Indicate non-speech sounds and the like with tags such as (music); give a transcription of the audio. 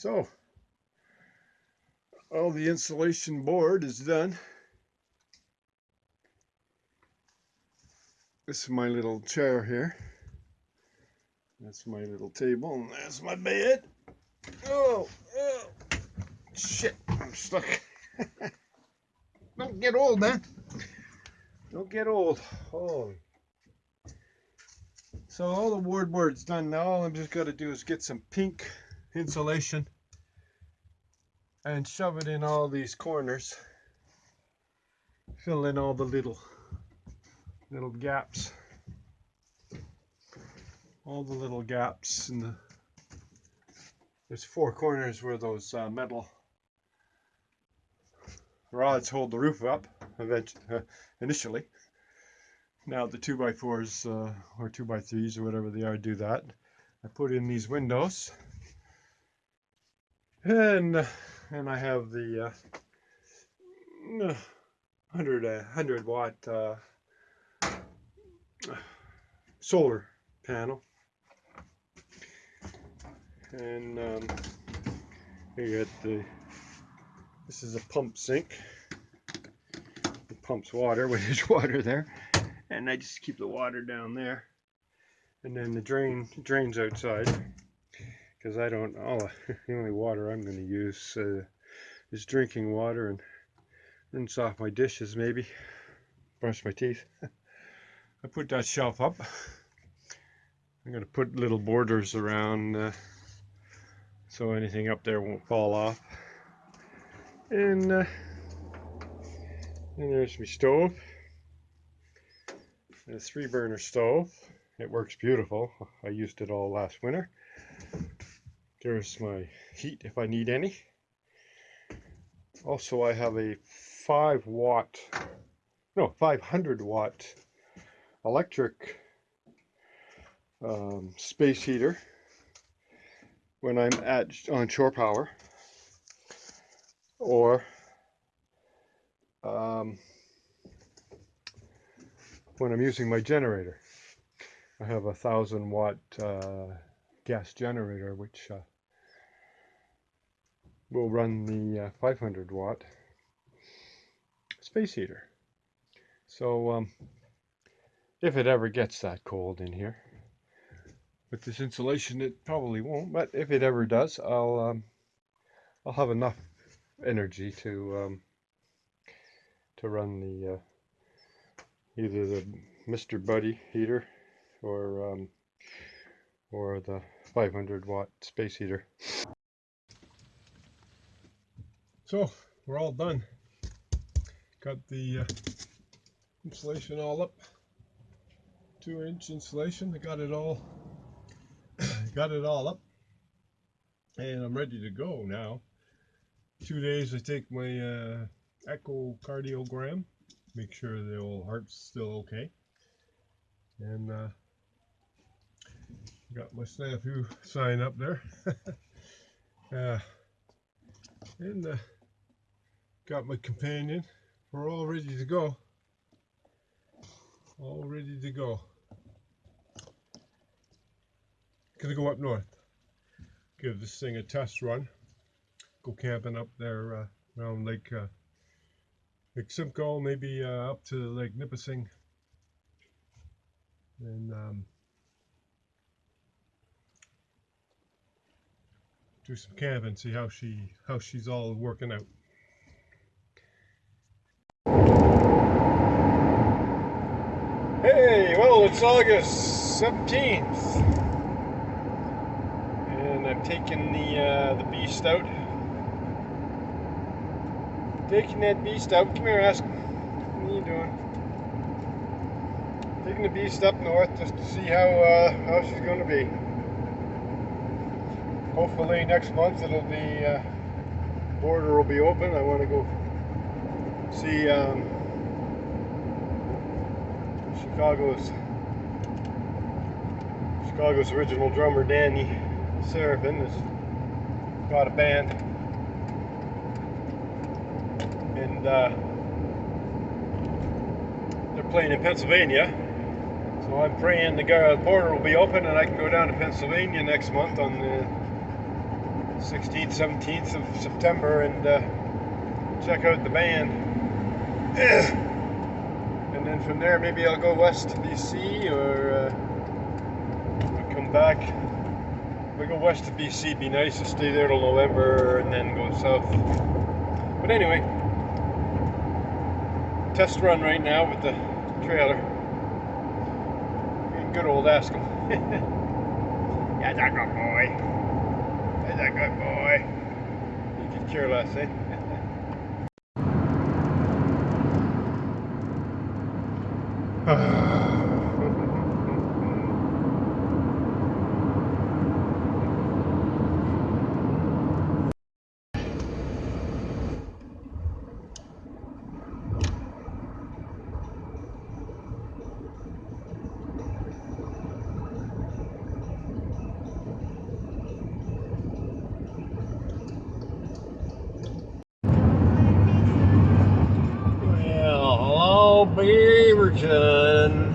So, all the insulation board is done. This is my little chair here. That's my little table, and that's my bed. Oh, oh, shit, I'm stuck. (laughs) Don't get old, man. Don't get old. Holy. So all the ward board's done now. All I'm just got to do is get some pink insulation and shove it in all these corners fill in all the little little gaps all the little gaps in the there's four corners where those uh, metal rods hold the roof up eventually, uh, initially. Now the 2 by 4s uh, or 2 by 3s or whatever they are do that. I put in these windows and and I have the uh, 100 100 watt uh, solar panel. And um, you get the this is a pump sink. It pumps water (laughs) when there's water there. And I just keep the water down there. And then the drain drains outside because I don't oh (laughs) the only water I'm going to use uh, is drinking water and rinse off my dishes maybe. Brush my teeth. (laughs) I put that shelf up. (laughs) I'm going to put little borders around uh, so anything up there won't fall off. And uh, and there's my stove. A three burner stove. It works beautiful. I used it all last winter there's my heat if I need any. Also, I have a 5 watt, no, 500 watt electric um, space heater when I'm at on shore power or um, when I'm using my generator. I have a thousand watt uh, gas generator which uh, will run the uh, 500 watt space heater. So um, if it ever gets that cold in here, with this insulation it probably won't, but if it ever does, I'll um, I'll have enough energy to um, to run the uh, either the Mr. Buddy heater or um, or the 500 watt space heater. So we're all done. Got the uh, insulation all up. Two inch insulation. I got it all (coughs) got it all up. And I'm ready to go now. Two days I take my uh, echocardiogram. Make sure the old heart's still okay. And uh, got my snafu sign up there. (laughs) uh, and uh, got my companion. We're all ready to go. All ready to go. Gonna go up north. Give this thing a test run. Go camping up there uh, around Lake uh, Lake Simcoe, maybe uh, up to Lake Nipissing. And um, do some camping, see how she how she's all working out. Hey, well, it's August 17th, and I'm taking the uh, the beast out. Taking that beast out. Come here, ask. What are you doing? Taking the beast up north just to see how uh, how she's going to be. Hopefully next month it'll be uh, border will be open. I want to go see. Um, Chicago's Chicago's original drummer Danny Seraphine has got a band and uh, they're playing in Pennsylvania so I'm praying the border will be open and I can go down to Pennsylvania next month on the 16th, 17th of September and uh, check out the band. (clears throat) and then from there, maybe I'll go west to BC or uh, come back. If I go west to BC, be nice to stay there till November and then go south. But anyway, test run right now with the trailer. Good old ask (laughs) yeah, That's a boy. That's a good boy. You can care less, eh? (sighs) Well, Beaverton.